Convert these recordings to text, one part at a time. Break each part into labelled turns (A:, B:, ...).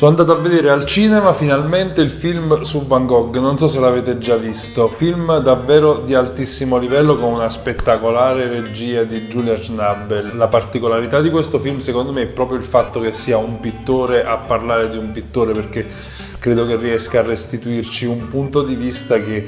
A: Sono andato a vedere al cinema finalmente il film su Van Gogh, non so se l'avete già visto, film davvero di altissimo livello con una spettacolare regia di Julia Schnabel. La particolarità di questo film secondo me è proprio il fatto che sia un pittore a parlare di un pittore perché credo che riesca a restituirci un punto di vista che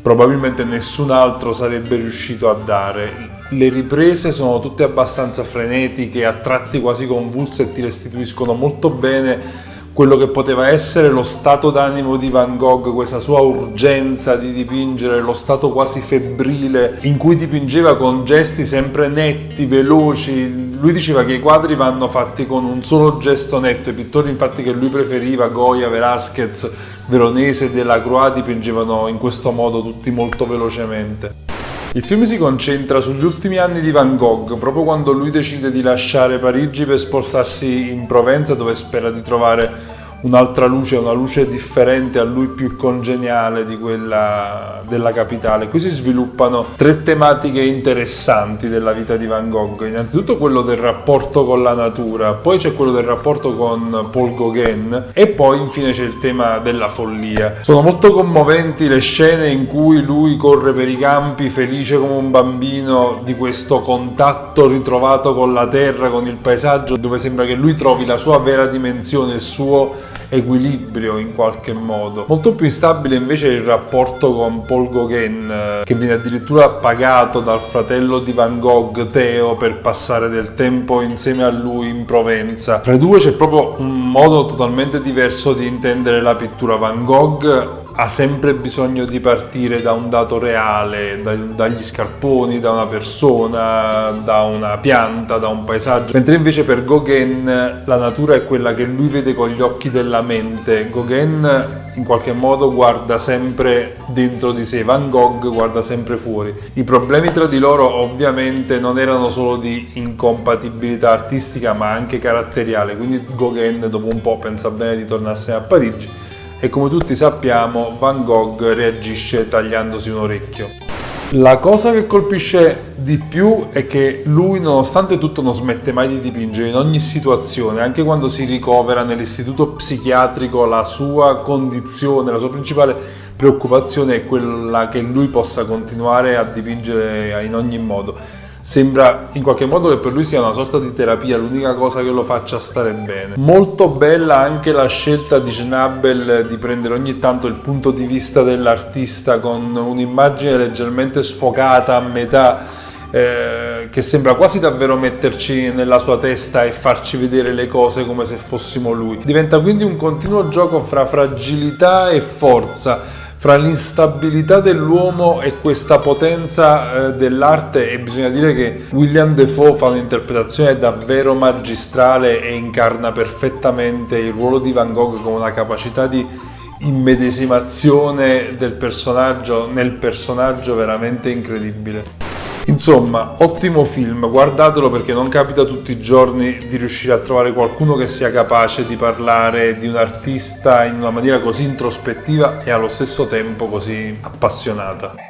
A: probabilmente nessun altro sarebbe riuscito a dare. Le riprese sono tutte abbastanza frenetiche, a tratti quasi convulse e ti restituiscono molto bene quello che poteva essere lo stato d'animo di Van Gogh, questa sua urgenza di dipingere, lo stato quasi febbrile in cui dipingeva con gesti sempre netti, veloci. Lui diceva che i quadri vanno fatti con un solo gesto netto, i pittori infatti che lui preferiva, Goya, Velázquez, Veronese e Delacroix dipingevano in questo modo tutti molto velocemente. Il film si concentra sugli ultimi anni di Van Gogh, proprio quando lui decide di lasciare Parigi per spostarsi in Provenza dove spera di trovare un'altra luce, una luce differente a lui più congeniale di quella della capitale. Qui si sviluppano tre tematiche interessanti della vita di Van Gogh. Innanzitutto quello del rapporto con la natura, poi c'è quello del rapporto con Paul Gauguin e poi infine c'è il tema della follia. Sono molto commoventi le scene in cui lui corre per i campi felice come un bambino di questo contatto ritrovato con la terra, con il paesaggio, dove sembra che lui trovi la sua vera dimensione, il suo equilibrio in qualche modo. Molto più instabile invece è il rapporto con Paul Gauguin, eh, che viene addirittura pagato dal fratello di Van Gogh, Theo, per passare del tempo insieme a lui in Provenza. Tra i due c'è proprio un modo totalmente diverso di intendere la pittura. Van Gogh ha sempre bisogno di partire da un dato reale, da, dagli scarponi, da una persona, da una pianta, da un paesaggio, mentre invece per Gauguin la natura è quella che lui vede con gli occhi della mente. Gauguin in qualche modo guarda sempre dentro di sé, Van Gogh guarda sempre fuori. I problemi tra di loro ovviamente non erano solo di incompatibilità artistica ma anche caratteriale, quindi Gauguin dopo un po' pensa bene di tornarsene a Parigi e come tutti sappiamo Van Gogh reagisce tagliandosi un orecchio. La cosa che colpisce di più è che lui nonostante tutto non smette mai di dipingere in ogni situazione, anche quando si ricovera nell'istituto psichiatrico la sua condizione, la sua principale preoccupazione è quella che lui possa continuare a dipingere in ogni modo sembra in qualche modo che per lui sia una sorta di terapia, l'unica cosa che lo faccia stare bene. Molto bella anche la scelta di Schnabel di prendere ogni tanto il punto di vista dell'artista con un'immagine leggermente sfocata a metà eh, che sembra quasi davvero metterci nella sua testa e farci vedere le cose come se fossimo lui. Diventa quindi un continuo gioco fra fragilità e forza, fra l'instabilità dell'uomo e questa potenza eh, dell'arte e bisogna dire che William Defoe fa un'interpretazione davvero magistrale e incarna perfettamente il ruolo di Van Gogh con una capacità di immedesimazione del personaggio nel personaggio veramente incredibile. Insomma, ottimo film, guardatelo perché non capita tutti i giorni di riuscire a trovare qualcuno che sia capace di parlare di un artista in una maniera così introspettiva e allo stesso tempo così appassionata.